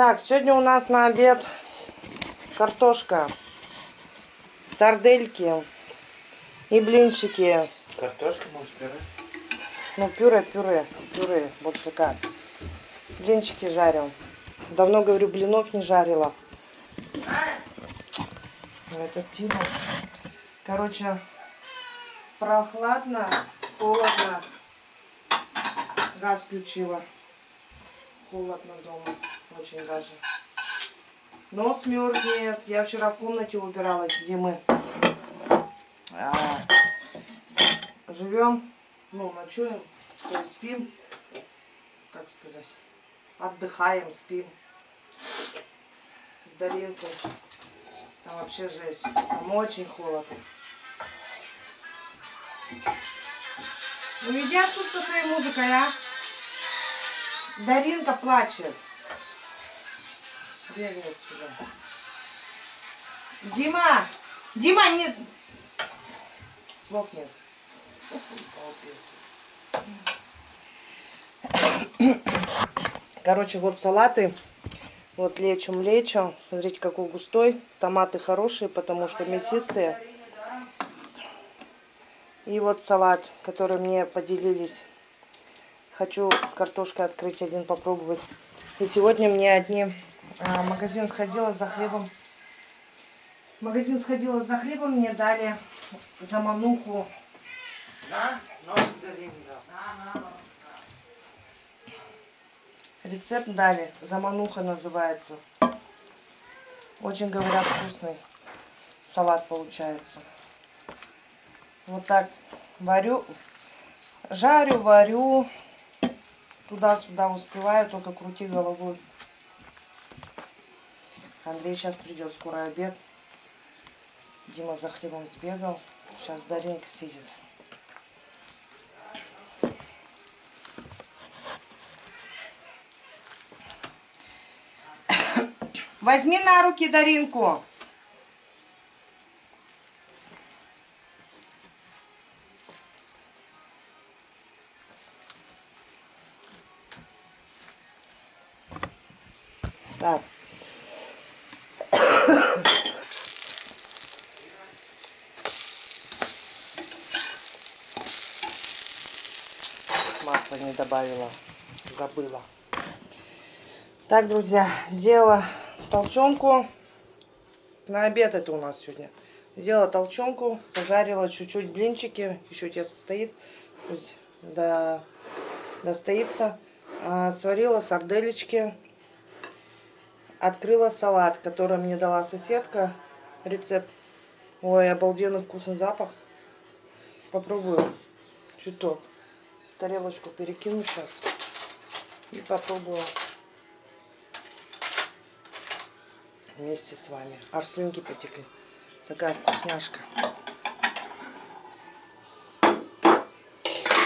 Так, сегодня у нас на обед картошка, сардельки и блинчики. Картошка, может, пюре? Ну, пюре, пюре, пюре, больше как. Блинчики жарим. Давно, говорю, блинов не жарила. Это Тима. Короче, прохладно, холодно. Газ включила. Холодно дома. Очень даже. Но смерзнет. Я вчера в комнате убиралась, где мы а, живем. Ну, ночуем, то есть спим. Как сказать? Отдыхаем, спим. С Даринкой. Там вообще жесть. Там очень холодно. Ну иди отсюда со своей музыкой, а. Даринка плачет. Бегает сюда. Дима! Дима, не... Слов нет. Короче, вот салаты. Вот лечим, лечим. Смотрите, какой густой. Томаты хорошие, потому что мясистые. И вот салат, который мне поделились. Хочу с картошкой открыть один, попробовать. И сегодня мне одни... А, магазин сходила за хлебом. магазин сходила за хлебом, мне дали дали, да. Рецепт дали. Замануха называется. Очень, говорят, вкусный салат получается. Вот так варю, жарю, варю. Туда-сюда успеваю, только крути головой. Андрей сейчас придет, скоро обед. Дима за хлебом сбегал. Сейчас Даринка сидит. Возьми на руки Даринку. Так. Не добавила. Забыла. Так, друзья, сделала толченку. На обед это у нас сегодня. Сделала толченку, пожарила чуть-чуть блинчики. Еще тесто стоит. Пусть до, достоится. А, сварила сарделечки. Открыла салат, который мне дала соседка. Рецепт. Ой, обалденный вкусный запах. Попробую. Чуток. Тарелочку перекину сейчас. И попробую. Вместе с вами. Аж слюнки потекли. Такая вкусняшка.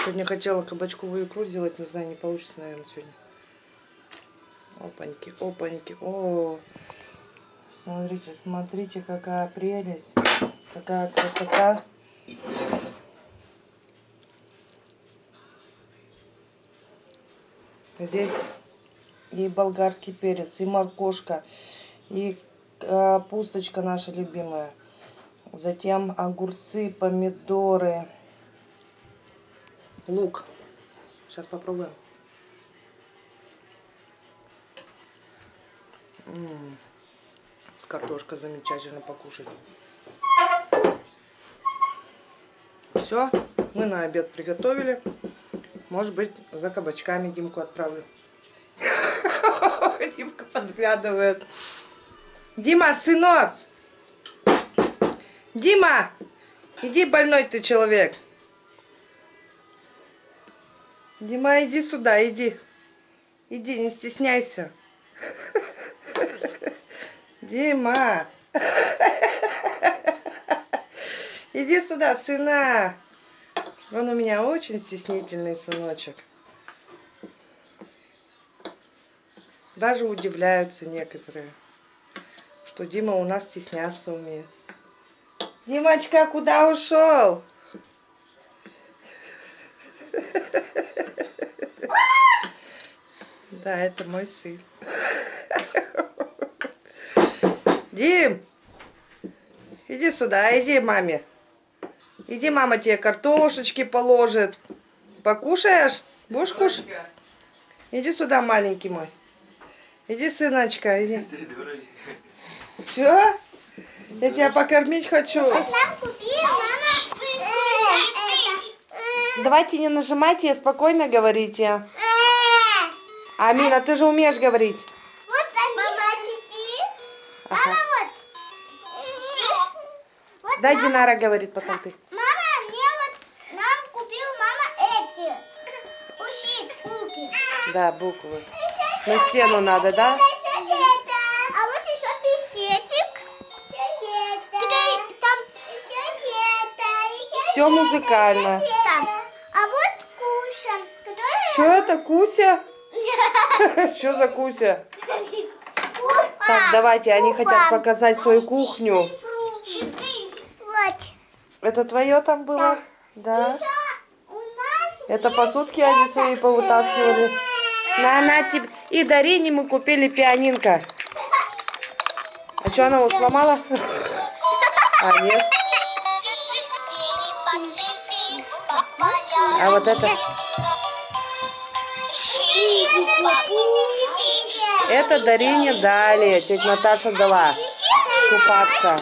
Сегодня хотела кабачковую икру сделать. Не знаю, не получится, наверное, сегодня. Опаньки, опаньки. О, смотрите, смотрите, какая прелесть. Какая красота. Здесь и болгарский перец, и моркошка, и капусточка наша любимая. Затем огурцы, помидоры, лук. Сейчас попробуем. М -м -м. С картошкой замечательно покушать. Все, мы на обед приготовили. Может быть, за кабачками Димку отправлю. Димка подглядывает. Дима, сынок! Дима! Иди, больной ты человек. Дима, иди сюда, иди. Иди, не стесняйся. Дима! Иди сюда, сына! Он у меня очень стеснительный сыночек. Даже удивляются некоторые, что Дима у нас стесняться умеет. Димочка, куда ушел? Да, это мой сын. Дим, иди сюда, иди маме. Иди, мама тебе картошечки положит. Покушаешь? Будешь кушать? Иди сюда, маленький мой. Иди, сыночка, иди. Все? Я тебя покормить хочу. Мама это. Давайте не нажимайте, спокойно говорите. Амина, ты же умеешь говорить. Вот. Мама. Вот Дай Динара говорит потом ты. Да, буквы. На стену надо, да? А вот еще писетик. Там Все музыкально. там. А вот который Что это, Куся? Что за Куся? Так, давайте, они хотят показать свою кухню. Вот. Это твое там было? Да. Это посудки они свои повытаскивали. На, на тебе. И Дарине мы купили пианинка. А что, она его сломала? А, нет. А вот это? Это Дарине дали. Тетя Наташа дала. Купаться.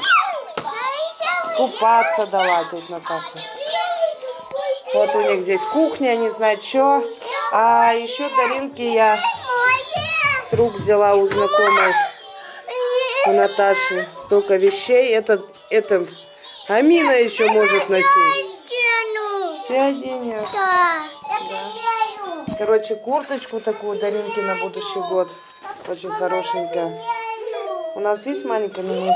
Купаться дала тетя Наташа. Вот у них здесь кухня, не знаю что. А еще Даринки я с рук взяла у знакомой, у Наташи. Столько вещей. Это, это Амина еще может носить. Ты оденешь. Да. Короче, курточку такую Даринки на будущий год. Очень хорошенькая. У нас есть маленькая, мы-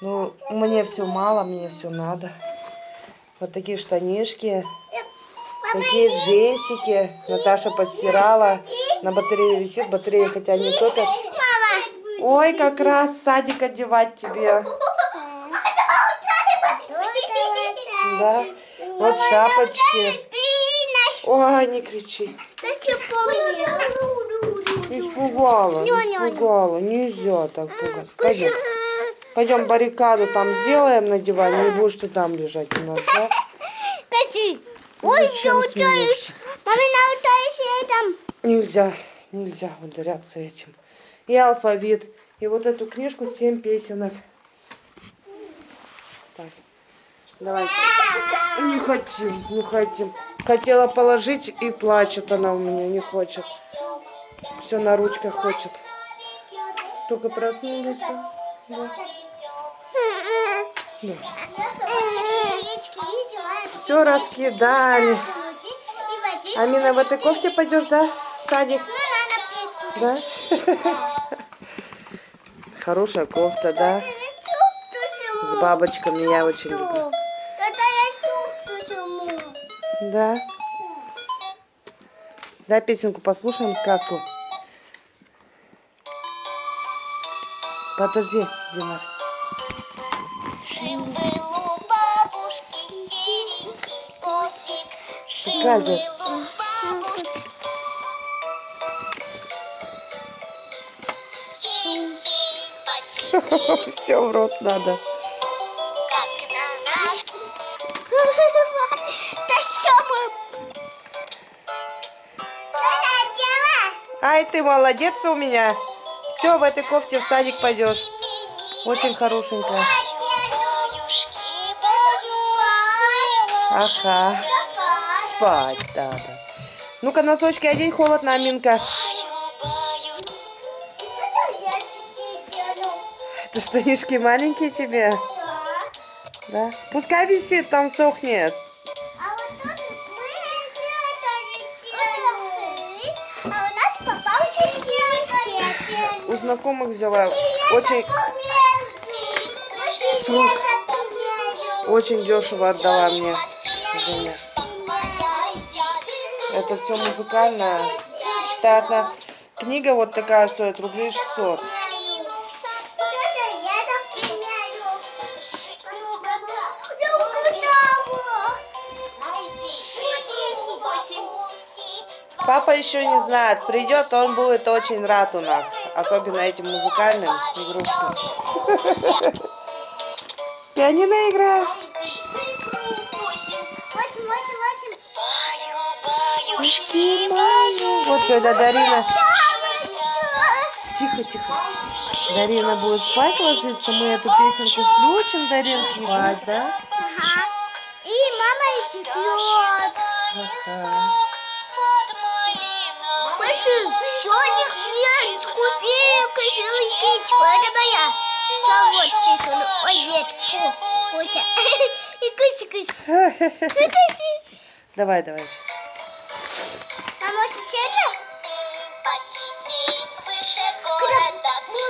ну, мне все мало, мне все надо. Вот такие штанишки, такие джинсики. Наташа постирала. На батарее висит, батарея хотя не топят. Ой, как раз садик одевать тебе. Да. Вот шапочки. Ой, не кричи. Испугала, испугала. Нельзя так пугать. Пойдем. Пойдем баррикаду там сделаем на диване, и будешь ты там лежать у нас, да? Ой, Зачем я смеешься? Мамина утаешь там. Нельзя, нельзя ударяться этим. И алфавит, и вот эту книжку «Семь песенок». Так, давайте. Не хотим, не хотим. Хотела положить, и плачет она у меня, не хочет. Все на ручках хочет. Только проснулись, да? Да. Все раскидали. Амина, в этой кофте пойдешь, да? В садик? Да? Хорошая кофта, да? С бабочками я очень люблю. Да. Да, песенку послушаем, сказку. Подожди, Димар. Потик, Все в рот надо. Ай, ты молодец у меня. Все, в этой кофте в садик пойдешь. Очень хорошенькая. Ага. Спать надо. Ну-ка, носочки одень, холодно, Аминка. Это штанишки маленькие тебе? Да. Пускай висит, там сохнет. А вот тут мы делали, а у нас попался сосед. У знакомых взяла. Очень, С рук. очень дешево отдала мне Женя. Это все музыкальное. Считай, одна книга вот такая стоит рублей 600. Папа еще не знает. Придет, он будет очень рад у нас. Особенно этим музыкальным игрушкам. Пианино играешь? Ушки мои. Вот когда Дарина... Тихо, тихо. Дарина будет спать ложиться, мы эту песенку включим, Даринке, спать, да? Ага. И мама идти слет. Ага. Пошли, сегодня нет, купи кошелькичку, это моя. Что вот, чесуну. Ой, нет, фу, Куся. И Куся, Куся. И Куся. Давай, давай. Это? Когда мы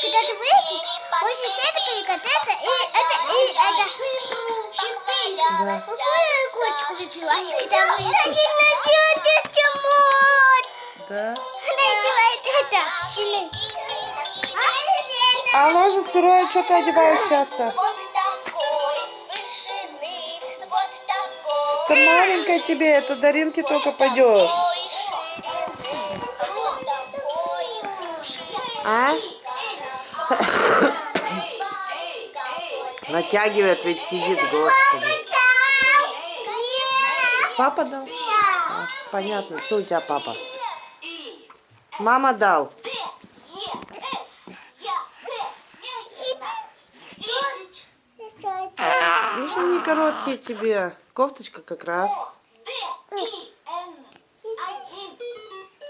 когда ты это прикат, это и это и это. Да. Какую курочку выпила? Когда выйдешь? Да не надейтесь, чему? Да. Это. А, А ложа сырое, что ты одеваешь часто? Это маленькая тебе, это Даринке только пойдет. А? Натягивает, ведь сидит, господи. Папа дал? А, понятно, все у тебя папа. Мама дал. Короткие тебе. Кофточка как раз.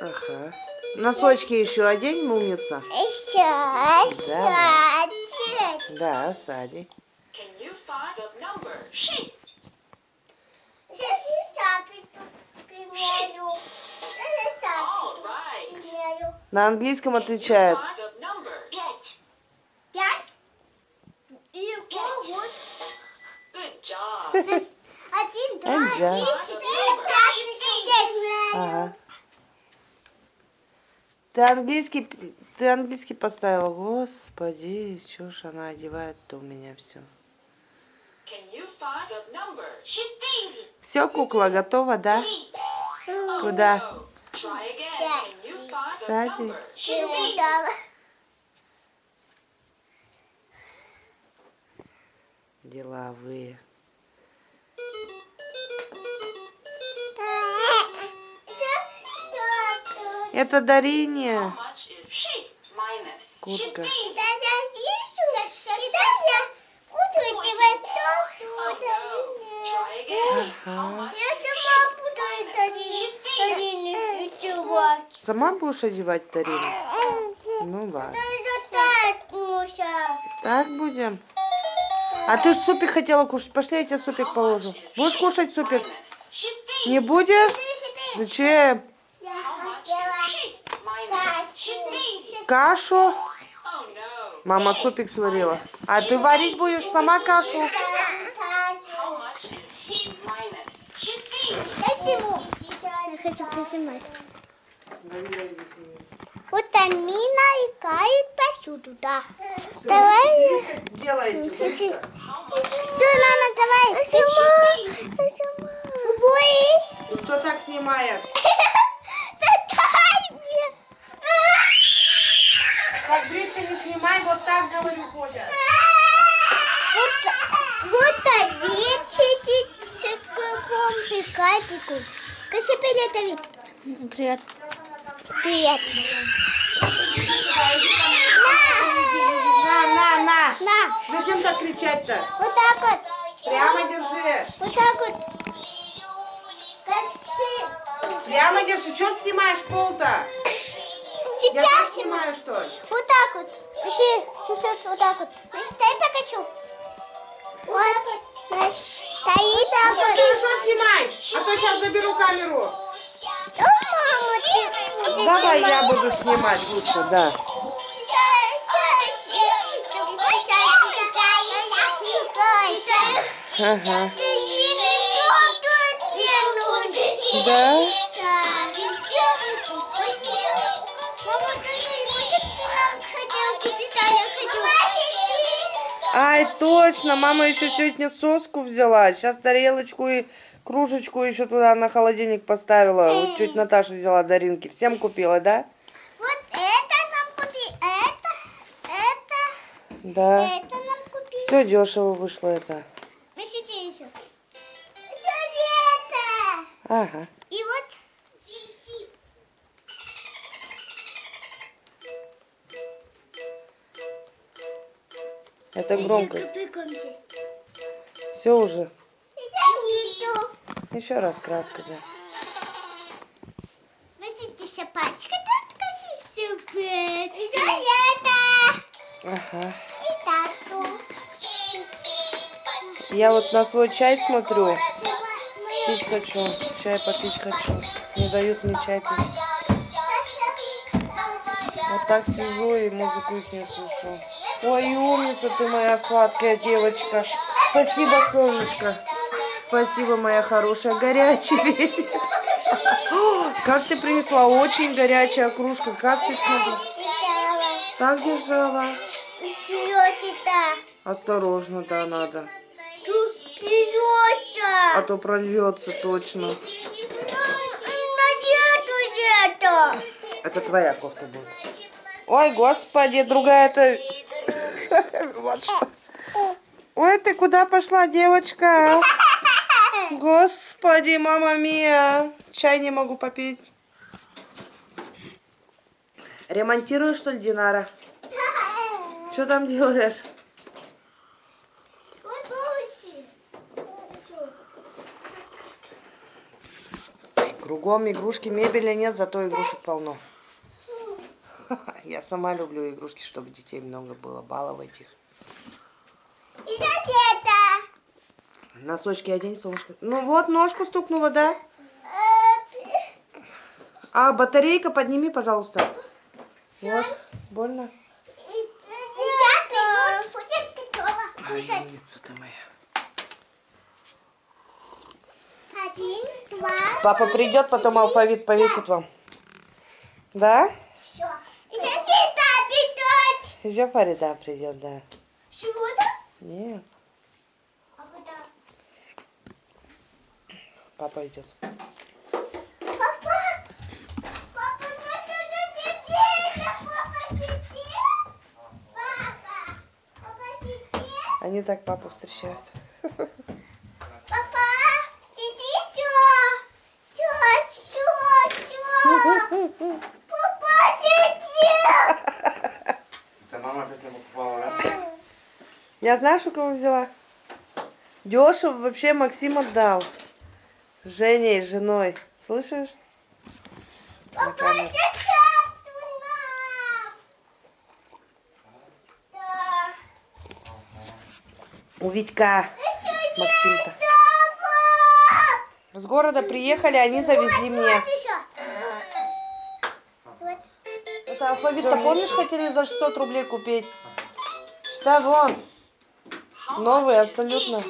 Ага. Носочки еще одень, умница. Еще, Да. еще. Да, сади. На английском отвечает. Пять. И вот. Один, два, пять, шесть. Ага. Ты английский, ты английский поставила. Господи, что ж она одевает-то у меня все. Все, кукла готова, да? Куда? Угадала. Деловые. Это Дарине одевать. Сама будешь одевать Дарину? Ну ладно. Так, будем. А ты ж супик хотела кушать. Пошли, я тебе супик положу. Будешь кушать супик? Не будешь? Зачем? Я хотела так. Кашу? Мама супик сварила. А ты варить будешь сама кашу? Спасибо. Я хочу поснимать. Вот Амина играет посуду, да. Давай. Делайте. Все, мама, давай. Сама. Сама. Боишь? Кто так снимает? Да дай мне. Так снимай, вот так, говорю, ходят. Вот, овечки с помпикатику. Кажи привет, Давид. Привет. Привет. На, на, на. На, Зачем так кричать-то? вот так вот. Прямо держи. Вот так вот. Кажи. Прямо держи. Че ты снимаешь пол-то? Я Тебя так снимаю. что ли? Вот так вот. Кажи, сейчас вот так вот. Дай покажу. Вот. Настя, Стоит так Ну, хорошо снимай, а то сейчас заберу камеру. О, мама, ты будешь Давай я снимать? буду снимать лучше, да. Ага. Да? Ай, точно, мама еще сегодня соску взяла. Сейчас тарелочку и Кружечку еще туда на холодильник поставила. Вот тетя Наташа взяла Даринки. Всем купила, да? Вот это нам купи, это, это, Да. это нам купи. Все дешево вышло это. Ищите еще. Это. Ага. Это громко. Все уже. Еще раз краска, да. Видите, это. Ага. И. Я вот на свой чай смотрю. Пить хочу. Чай попить хочу. Не дают мне чай пить. Вот так сижу и музыку их не слушаю. Ой, умница ты моя сладкая девочка. Спасибо, солнышко. Спасибо, моя хорошая. Горячий. О, Как ты принесла? Очень горячая кружка. Как ты смогла? Так держала. Осторожно, да, надо. А то прольется точно. Это твоя кофта будет. Ой, господи, другая-то... Вот что. Ой, ты куда пошла, девочка? Господи, мама мия. Чай не могу попить. Ремонтируешь, что ли, Динара? Что там делаешь? Кругом игрушки, мебели нет, зато игрушек полно. Я сама люблю игрушки, чтобы детей много было, баловать их. И соседа. Носочки одень, солнышко. Ну вот, ножку стукнула, да? А батарейка подними, пожалуйста. Вот, больно? Кушать. Умница ты моя. Один, два, Папа придет, потом алфавит повесит вам. Да? все. И соседа питать. Еще Фарида придет, да. Чего-то? Нет, А куда? папа идет. Папа! Папа, мы туда теперь! Папа, теперь! Папа! Папа, теперь! Они так папу встречают. Папа! Сиди, все! Все, все, все! Папа, сиди! Это мама опять не покупала, да? Я знаешь, у кого взяла? Дешево вообще Максим отдал. С Женей, с женой. Слышишь? Папа, туда! Да. У Витька. Максим-то. С города приехали, они завезли мне. Это алфавит-то помнишь, хотели за 600 рублей купить? Считай, вон. Новый абсолютно.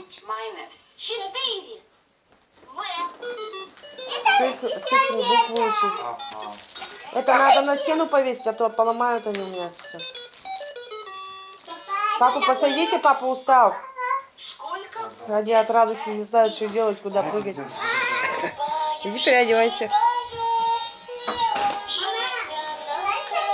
Цифры, буквы учить. Это надо на стену повесить, а то поломают они у меня все. Папу посадите, папа устал. Они от радости не знают, что делать, куда прыгать. Иди переодевайся.